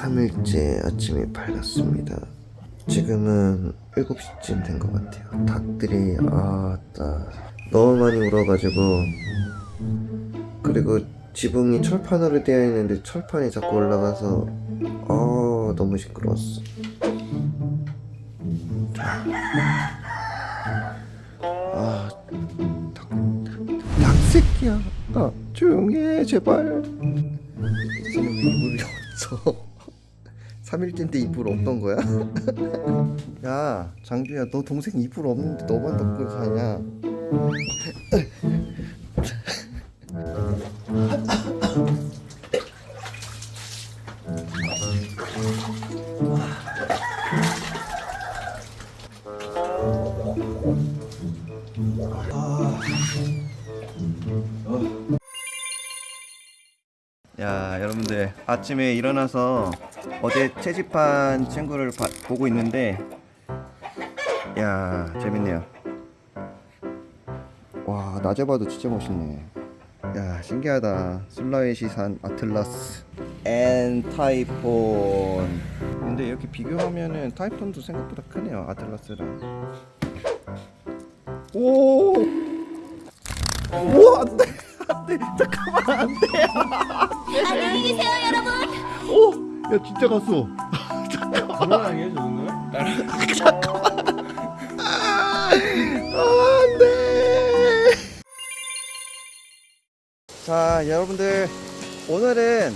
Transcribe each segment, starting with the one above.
3일째 아침이 밝았습니다. 지금은 7시쯤 된 것 같아요. 닭들이 아따 너무 많이 울어가지고 그리고 지붕이 철판으로 되어 있는데 철판이 자꾸 올라가서 아 너무 시끄러웠어. 아 닭, 닭새끼야. 아, 조용히 해 제발. 왜 이불이 없어? 3일째인데 이불 없던 거야? 야 장규야 너 동생 이불 없는데 너만 덮고 사냐? 야 여러분들 아침에 일어나서 어제 채집한 친구를 봐- 보고 있는데 야 재밌네요. 와 낮에 봐도 진짜 멋있네. 야 신기하다. 술라웨시산 아틀라스 and 타이폰. 근데 이렇게 비교하면은 타이폰도 생각보다 크네요 아틀라스랑. 오! 오 안돼 안돼. 잠깐만 안돼. 안녕히 계세요 여러분. 오! 야 진짜 갔어. 불안하게 오늘? 안돼. 자 여러분들 오늘은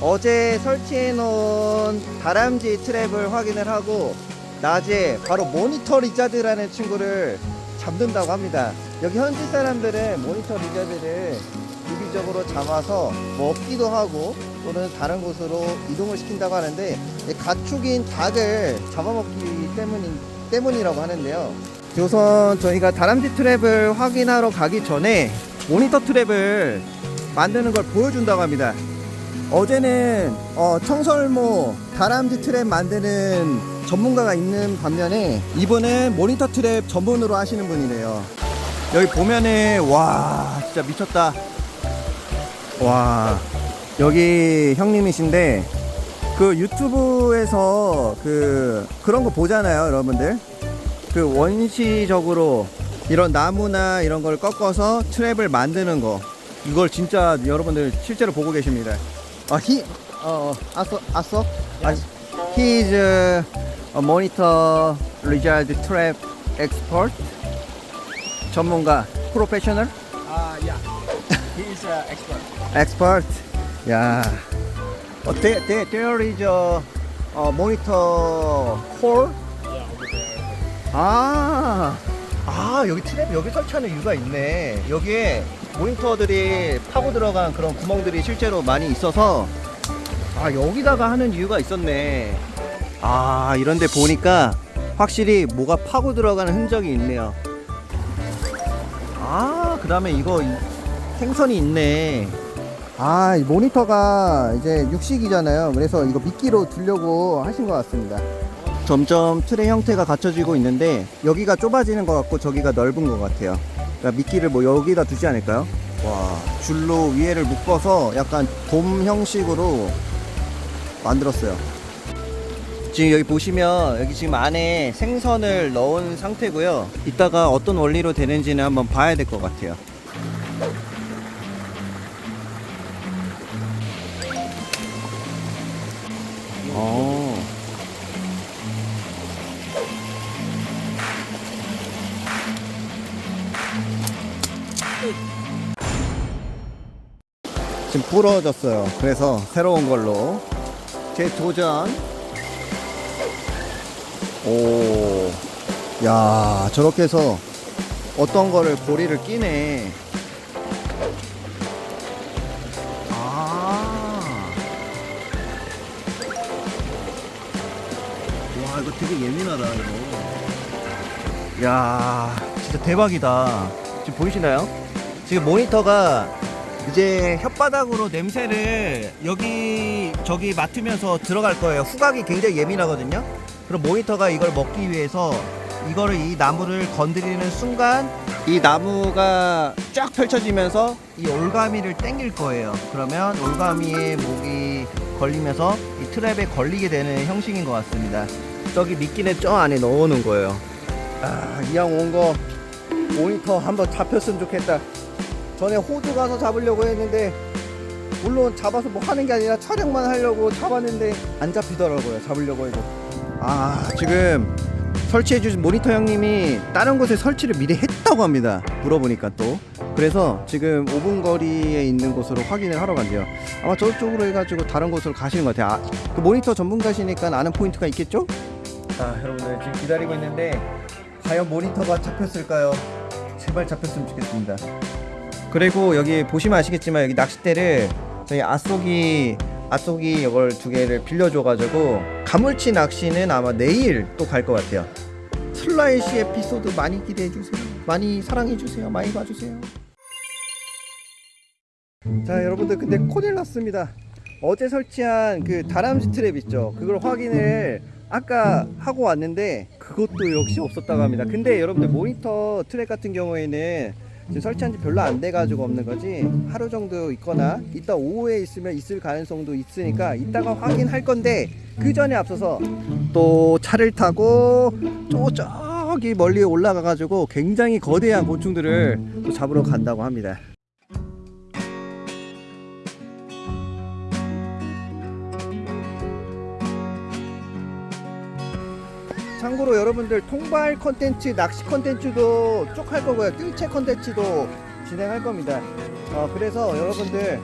어제 설치해 놓은 다람쥐 트랩을 확인을 하고 낮에 바로 monitor lizard라는 친구를 잡는다고 합니다. 여기 현지 사람들은 monitor lizard를 주기적으로 잡아서 먹기도 하고 또는 다른 곳으로 이동을 시킨다고 하는데 이 가축인 닭을 잡아먹기 때문인, 때문이라고 하는데요. 우선 저희가 다람쥐 트랩을 확인하러 가기 전에 모니터 트랩을 만드는 걸 보여준다고 합니다. 어제는 어, 청설모 다람쥐 트랩 만드는 전문가가 있는 반면에 이분은 모니터 트랩 전문으로 하시는 분이래요. 여기 보면은 와 진짜 미쳤다 와 여기 형님이신데 그 유튜브에서 그 그런 거 보잖아요 여러분들. 그 원시적으로 이런 나무나 이런 걸 꺾어서 트랩을 만드는 거. 이걸 진짜 여러분들 실제로 보고 계십니다. 아 히 어 아서 아서? 아 he is a monitor trap expert. 전문가 프로페셔널? 아, yeah. Is an expert. expert 야 어, there, there, there is a, a monitor core Yeah, over there. 아, 아 여기 트랩 여기 설치하는 이유가 있네. 여기에 모니터들이 파고 들어간 그런 구멍들이 실제로 많이 있어서 아 여기다가 하는 이유가 있었네. 아 이런데 보니까 확실히 뭐가 파고 들어가는 흔적이 있네요. 아 그 다음에 이거 이- 생선이 있네. 아, 이 모니터가 이제 육식이잖아요. 그래서 이거 미끼로 두려고 하신 것 같습니다. 점점 틀의 형태가 갖춰지고 있는데 여기가 좁아지는 것 같고 저기가 넓은 것 같아요. 그러니까 미끼를 뭐 여기다 두지 않을까요? 와, 줄로 위에를 묶어서 약간 돔 형식으로 만들었어요. 지금 여기 보시면 여기 지금 안에 생선을 넣은 상태고요. 이따가 어떤 원리로 되는지는 한번 봐야 될 것 같아요. 부러졌어요. 그래서 새로운 걸로 재도전. 오, 야 저렇게 해서 어떤 거를 고리를 끼네. 아. 와 이거 되게 예민하다 이거 야 진짜 대박이다 지금 보이시나요? 지금 모니터가 이제 혓바닥으로 냄새를 여기 저기 맡으면서 들어갈 거예요 후각이 굉장히 예민하거든요 그럼 모니터가 이걸 먹기 위해서 이거를 이 나무를 건드리는 순간 이 나무가 쫙 펼쳐지면서 이 올가미를 땡길 거예요 그러면 올가미의 목이 걸리면서 이 트랩에 걸리게 되는 형식인 것 같습니다. 저기 미끼는 저 안에 넣어놓은 거예요. 아, 이왕 온거 모니터 한번 잡혔으면 좋겠다. 전에 호주 가서 잡으려고 했는데 물론 잡아서 뭐 하는 게 아니라 촬영만 하려고 잡았는데 안 잡히더라고요. 잡으려고 해도. 아, 지금 설치해 주신 모니터 형님이 다른 곳에 설치를 미리 했다고 합니다. 물어보니까 또. 그래서 지금 5분 거리에 있는 곳으로 확인을 하러 간대요. 아마 저쪽으로 해가지고 다른 곳으로 가시는 것 같아요. 아, 그 모니터 전문가시니까 아는 포인트가 있겠죠? 자, 여러분들 지금 기다리고 있는데 과연 모니터가 잡혔을까요? 제발 잡혔으면 좋겠습니다. 그리고 여기 보시면 아시겠지만 여기 낚싯대를 저희 아쏘기 아쏘기 이걸 두 개를 빌려줘가지고 가물치 낚시는 아마 내일 또 갈 것 같아요. 슬라이시 에피소드 많이 기대해 주세요. 많이 사랑해 주세요. 많이 봐주세요. 자 여러분들 근데 큰일 났습니다. 어제 설치한 그 다람쥐 트랩 있죠. 그걸 확인을 아까 하고 왔는데 그것도 역시 없었다고 합니다. 근데 여러분들 모니터 트랩 같은 경우에는 지금 설치한 지 별로 안 돼가지고 없는 거지 하루 정도 있거나 이따 오후에 있으면 있을 가능성도 있으니까 이따가 확인할 건데 그 전에 앞서서 또 차를 타고 또 저기 멀리 올라가가지고 굉장히 거대한 곤충들을 또 잡으러 간다고 합니다. 참고로 여러분들 통발 컨텐츠, 낚시 컨텐츠도 쭉 할 거고요. 뜰채 컨텐츠도 진행할 겁니다. 어, 그래서 여러분들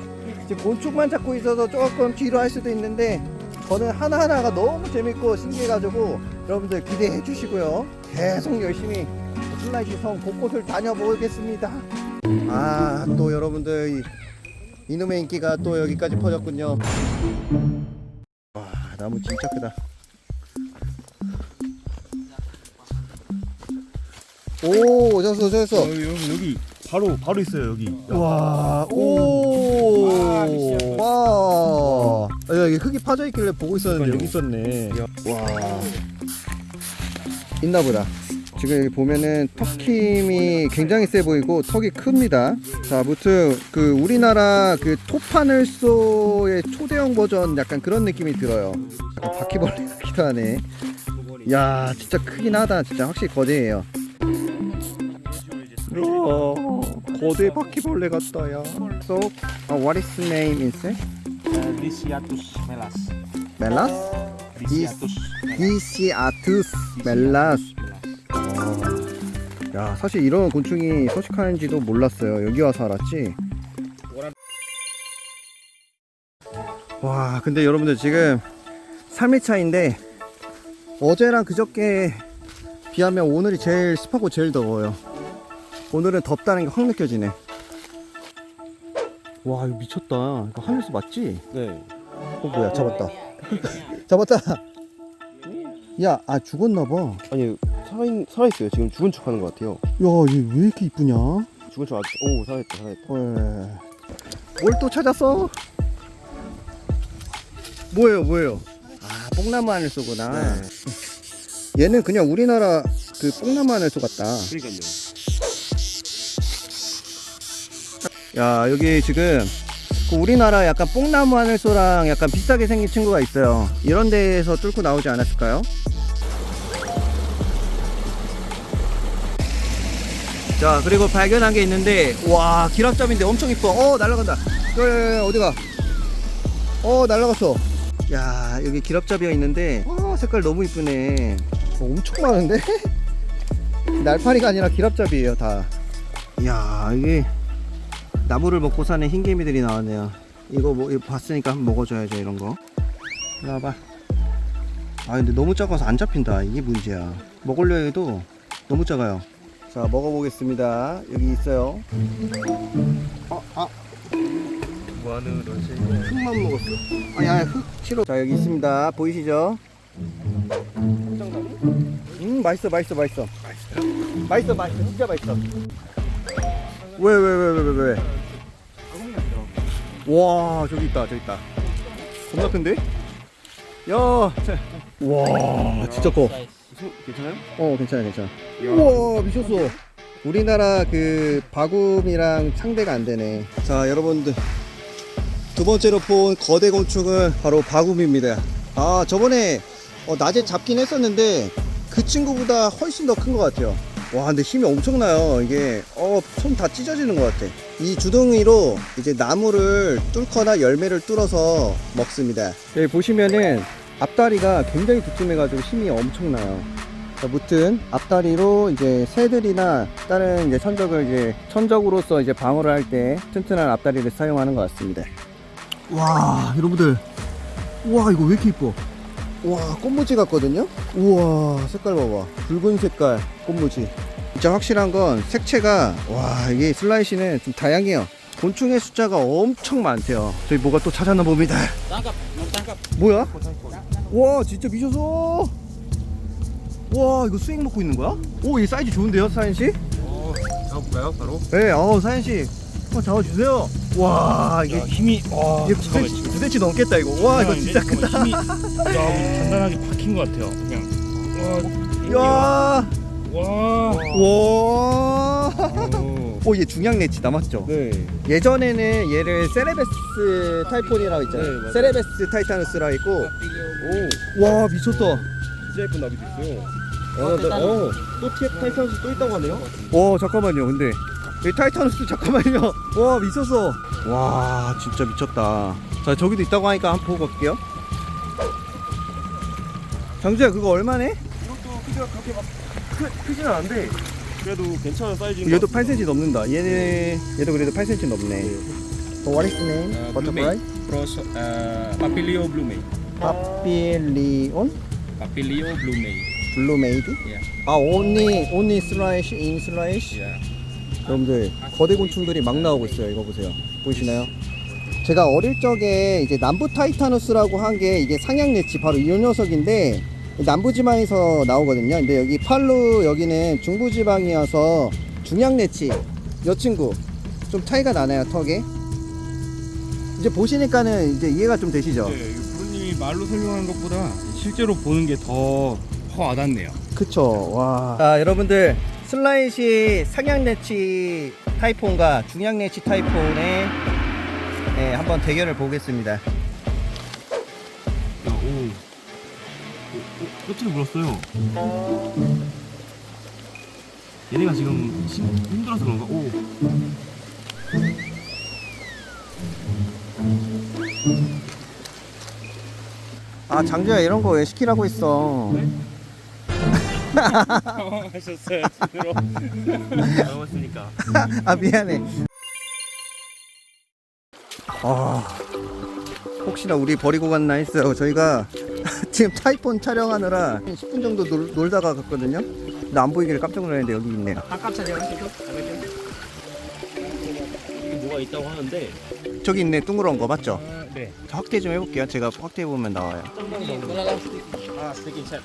지금 곤충만 잡고 있어서 조금 뒤로 할 수도 있는데 저는 하나하나가 너무 재밌고 신기해가지고 여러분들 기대해 주시고요. 계속 열심히 술라웨시 섬 곳곳을 다녀보겠습니다. 아, 또 여러분들 이, 이놈의 인기가 또 여기까지 퍼졌군요. 와, 나무 진짜 크다. 오, 오셨어, 오셨어. 여기, 여기, 여기 바로 바로 있어요 여기. 와, 오, 와, 미션. 와. 아, 야, 여기 흙이 파져 있길래 보고 있었는데 여기 있었네. 와, 있나 보다. 지금 여기 보면은 턱힘이 굉장히 세 보이고 턱이 큽니다. 자, 아무튼 그 우리나라 그 토파늘소의 초대형 버전 약간 그런 느낌이 들어요. 약간 바퀴벌레 같기도 하네. 야, 진짜 크긴 하다. 진짜 확실히 거대해요. 우와, 거대 바퀴벌레 같다 야. So, uh, what is the name insect? Lisiatus melas. 멜라스? Lisiatus. 디시아투스 멜라스. 야, 사실 이런 곤충이 서식하는지도 몰랐어요. 여기 와서 알았지. 와, 근데 여러분들 지금 3일 차인데 어제랑 그저께 비하면 오늘이 제일 습하고 제일 더워요. 오늘은 덥다는 게 확 느껴지네. 와, 이거 미쳤다. 이거 하늘수 맞지? 네. 어, 뭐야, 잡았다. 잡았다. 야, 아 죽었나봐. 아니 살아 살아 있어요. 지금 죽은 척 하는 것 같아요. 야, 얘 왜 이렇게 이쁘냐? 죽은 척 아직 오 살아있다 살아있다. 뭘또 찾았어? 뭐예요, 뭐예요? 아, 뽕나무 하늘소구나. 얘는 그냥 우리나라 그 뽕나무 하늘소 같다. 그러니까요. 야, 여기 지금 그 우리나라 약간 뽕나무 하늘소랑 약간 비슷하게 생긴 친구가 있어요. 이런 데에서 뚫고 나오지 않았을까요? 자, 그리고 발견한 게 있는데, 와, 기랍잡인데 엄청 이뻐. 어, 날아간다. 야, 어디가? 어, 날아갔어. 야, 여기 기랍잡이가 있는데, 와, 색깔 너무 이쁘네. 어, 엄청 많은데? 날파리가 아니라 기랍잡이에요, 다. 이야, 이게 나무를 먹고 사는 흰개미들이 나왔네요. 이거 뭐 이거 봤으니까 한번 먹어줘야죠, 이런 거. 이리 와봐. 아, 근데 너무 작아서 안 잡힌다. 이게 문제야. 먹으려 해도 너무 작아요. 자, 먹어보겠습니다. 여기 있어요. 어, 아? 흙만 먹었어. 아니, 흙 싫어. 자, 여기 있습니다. 보이시죠? 음, 맛있어, 맛있어, 맛있어. 맛있어, 맛있어. 진짜 맛있어. 왜, 왜, 왜, 왜, 왜, 왜? 와, 저기 있다, 저기 있다. 겁나 큰데? 야, 자. 와, 진짜 커. 괜찮아요? 어, 괜찮아, 괜찮아. 우와, 미쳤어. 우리나라 그 바구미랑 상대가 안 되네. 자, 여러분들. 두 번째로 본 거대 곤충은 바로 바구미입니다. 아, 저번에 어, 낮에 잡긴 했었는데 그 친구보다 훨씬 더 큰 것 같아요. 와, 근데 힘이 엄청나요. 이게 어, 손 다 찢어지는 것 같아. 이 주둥이로 이제 나무를 뚫거나 열매를 뚫어서 먹습니다. 여기 보시면은 앞다리가 굉장히 두툼해 가지고 힘이 엄청나요. 자, 무튼 앞다리로 이제 새들이나 다른 이제 천적을 이제 천적으로서 이제 방어를 할 때 튼튼한 앞다리를 사용하는 것 같습니다. 와, 여러분들, 와 이거 왜 이렇게 이뻐? 와, 꽃무지 같거든요? 우와, 색깔 봐봐. 붉은 색깔 꽃무지. 진짜 확실한 건 색채가 와 이게 슬라이시는 좀 다양해요. 곤충의 숫자가 엄청 많대요. 저희 뭐가 또 찾았나 봅니다. 뭐야? 와 진짜 미쳤어. 와 이거 스윙 먹고 있는 거야? 오이 사이즈 좋은데요 사연 씨? 어, 잡아볼까요, 바로? 네, 어 사연 씨 한번 잡아주세요. 와 이게 힘이, 와, 이게 두 대치, 두 대치 넘겠다 이거. 와 이거 진짜 크다. 힘이, 야, 단단하게 박힌 것 같아요. 그냥. 야, 와, 와. 오. 오, 얘 중량 내치다 맞죠? 네. 예전에는 얘를 세레베스 타이폰이라고 있잖아요. 네. 세레베스 타이타누스라 있고. 오, 와 미쳤다. 진짜 예쁜 나비도 있어요. 어, 나, 어, 또 TF 타이탄스 또 있다고 하네요. 와 잠깐만요. 근데 이 타이타누스 잠깐만요. 와 미쳤어. 와 진짜 미쳤다. 자 저기도 있다고 하니까 한번 보고 갈게요. 장주야 그거 얼마네? 이것도 크기가 그렇게 막 크, 크진 않은데 그래도 괜찮은 사이즈인 얘도 것 같습니다. 8cm 넘는다. 얘는 얘도 그래도 8cm 넘네. 어, what is the name? Uh, Butterfly? Pros, uh, Papilio Blumei. 파필리온 Papilio Blumei. 블루메이드? Yeah. 아 only only slash in slash. Yeah. 여러분들 거대 곤충들이 막 나오고 있어요. 이거 보세요. 보이시나요? 제가 어릴 적에 이제 남부 타이타누스라고 한 게 이게 상향내치 바로 이 녀석인데 남부지방에서 나오거든요. 근데 여기 팔루 여기는 중부지방이어서 중향내치 여 친구 좀 차이가 나나요 턱에? 이제 보시니까는 이제 이해가 좀 되시죠? 네, 부모님이 말로 설명하는 것보다 실제로 보는 게 더 와닿네요. 그쵸 와. 자 여러분들 슬라이시 상향내치 타이폰과 중향내치 타이폰의 네, 한번 대결을 보겠습니다. 야, 오. 오, 오, 끝을 물었어요. 얘네가 지금 힘, 힘들어서 그런가? 오. 아 장주야 이런 거 왜 시키라고 했어? 하셨어요, 제대로. 아 미안해. 아 혹시나 우리 버리고 갔나 했어요. 저희가 지금 타이폰 촬영하느라 한 10분 정도 놀, 놀다가 갔거든요. 근데 안 보이길래 깜짝 놀랐는데 여기 있네요. 뭐가 있다고 하는데. 저기 있네 둥그런 거 맞죠? 네. 저 확대 좀 해볼게요. 제가 확대해 보면 나와요. Set.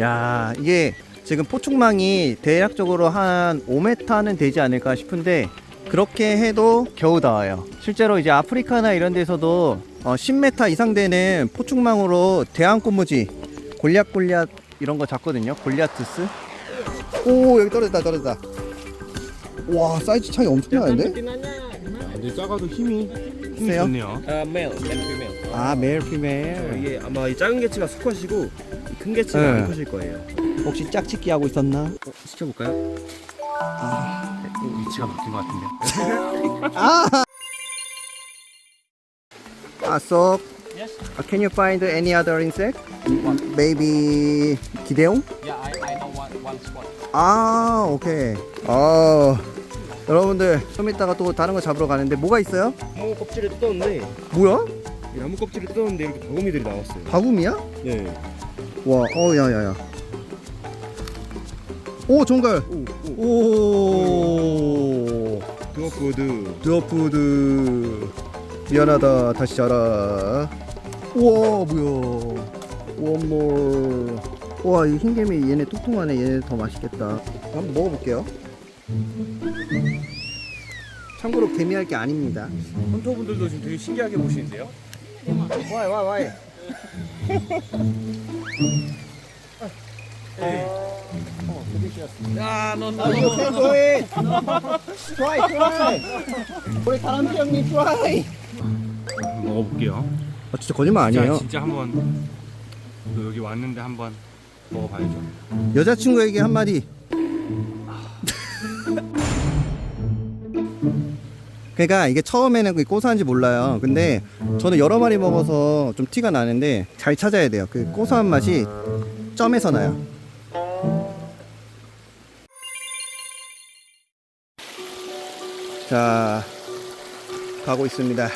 야 이게 지금 포충망이 대략적으로 한 5m는 되지 않을까 싶은데 그렇게 해도 겨우 닿아요 실제로 이제 아프리카나 이런 데서도 어, 10m 이상 되는 포충망으로 대왕꽃무지 골리앗골리앗 이런 거 잡거든요 골리아투스 오 여기 떨어졌다 떨어졌다 와 사이즈 차이 엄청 나는데 근데 작아도 힘이 힘이 세요? 좋네요. Uh, male, male, female. 아 male female 이게 아마 이 작은 개체가 수컷이고 이 큰 개체가 네. 암컷일 거예요. 혹시 짝짓기 하고 있었나? 어, 시켜볼까요? 어, 위치가 바뀐 것 같은데. Ah, so uh, can you find any other insect? Maybe 기대용? Yeah, I, I know one, one spot. 아, 오케이. 아, 여러분들 좀 이따가 또 다른 거 잡으러 가는데 뭐가 있어요? 나무 껍질을 뜯었는데 뭐야? 이 나무 껍질을 뜯었는데 이렇게 바구미들이 나왔어요. 바구미야? 네. 와, 어, 야 야 야. 오, 종갈. 오, 오. 오, 드워프드. 드어푸드. 미안하다. 다시 자라. 우와, 뭐야? 원몰. 와, 이 흰개미 얘네 뚱뚱하네. 얘네 더 맛있겠다. 한번 먹어볼게요. 참고로 개미할 게 아닙니다. 헌터분들도 지금 되게 신기하게 보시는데요? 와이 와이 와이. Ah, no, no, 아, you can do it. try, try. 우리 다람쥐 형님 try. 먹어볼게요. 아, 진짜 거짓말 아니에요. 진짜, 진짜 한번 또 여기 왔는데 한번 먹어봐야죠. 여자친구에게 한마디. 그러니까 이게 처음에는 그게 고소한지 몰라요. 근데 저는 여러 마리 먹어서 좀 티가 나는데 잘 찾아야 돼요. 그 고소한 맛이 점에서 나요. 자, 가고 있습니다.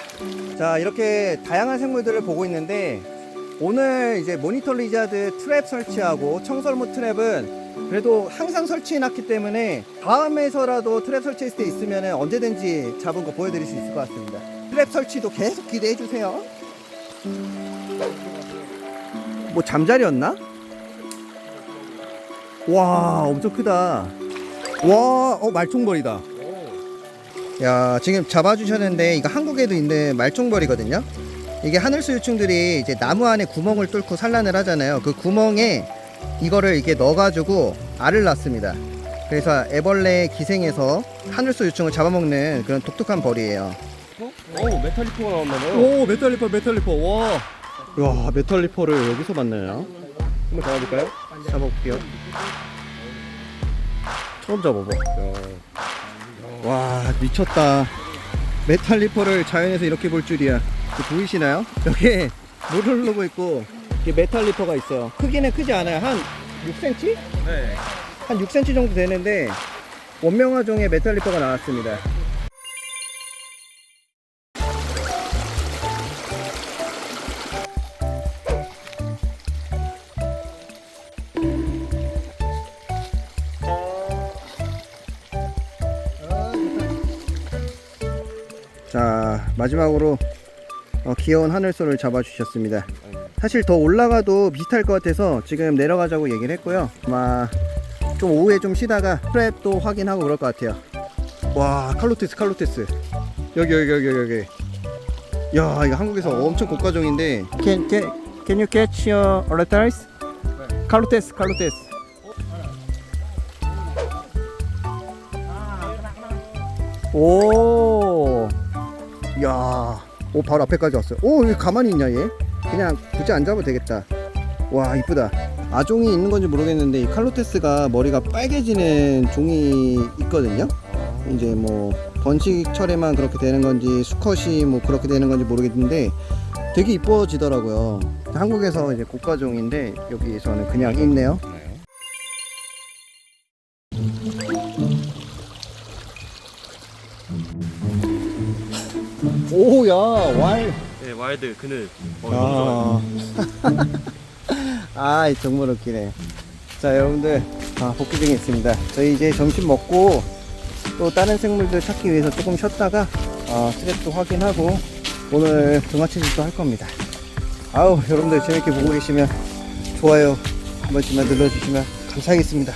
자, 이렇게 다양한 생물들을 보고 있는데 오늘 이제 monitor lizard 트랩 설치하고 청설모 트랩은 그래도 항상 설치해 놨기 때문에 다음에서라도 트랩 설치했을 때 있으면 언제든지 잡은 거 보여드릴 수 있을 것 같습니다. 트랩 설치도 계속 기대해 주세요. 뭐 잠자리였나? 와 엄청 크다. 와, 어 말총벌이다. 야 지금 잡아주셨는데 이거 한국에도 있는 말총벌이거든요. 이게 하늘수 유충들이 이제 나무 안에 구멍을 뚫고 산란을 하잖아요. 그 구멍에 이거를 이렇게 넣어가지고 알을 낳습니다. 그래서 애벌레 기생해서 하늘소 유충을 잡아먹는 그런 독특한 벌이에요. 오 metallifer가 나왔나봐요 오 metallifer metallifer 와. 야 metallifer를 여기서 만나요. 한번 잡아볼까요? 잡아볼게요. 처음 잡아봐. 와 미쳤다. metallifer를 자연에서 이렇게 볼 줄이야. 보이시나요? 여기 물이 흐르고 있고 이게 metallifer가 있어요. 크기는 크지 않아요. 한 6cm? 네. 한 6cm 정도 되는데 원명아종의 metallifer가 나왔습니다. 자 마지막으로 어, 귀여운 하늘소를 잡아주셨습니다. 사실 더 올라가도 비슷할 것 같아서 지금 내려가자고 얘기를 했고요. 아마 좀 오후에 좀 쉬다가 프랩도 확인하고 그럴 것 같아요. 와 칼로테스 칼로테스 여기 여기 여기 여기 야 이거 한국에서 엄청 고가종인데 Can, can, can you catch your reptiles? 칼로테스 칼로테스 오, 야, 오 바로 앞에까지 왔어요. 오, 왜 가만히 있냐 얘? 그냥 굳이 안 잡아도 되겠다. 와, 이쁘다. 아종이 있는 건지 모르겠는데 이 칼로테스가 머리가 빨개지는 종이 있거든요. 이제 뭐 번식철에만 그렇게 되는 건지 수컷이 뭐 그렇게 되는 건지 모르겠는데 되게 이뻐지더라고요. 한국에서 이제 고가종인데 여기서는 그냥 있네요. 오야 왈. 네, 와일드 그늘. 어. 아, 아 정말 웃기네. 자 여러분들 아, 복귀 중에 있습니다. 저희 이제 점심 먹고 또 다른 생물들 찾기 위해서 조금 쉬었다가 어, 스트랩도 확인하고 오늘 동화체질도 할 겁니다. 아우 여러분들 재밌게 보고 계시면 좋아요 한 번씩만 눌러주시면 감사하겠습니다.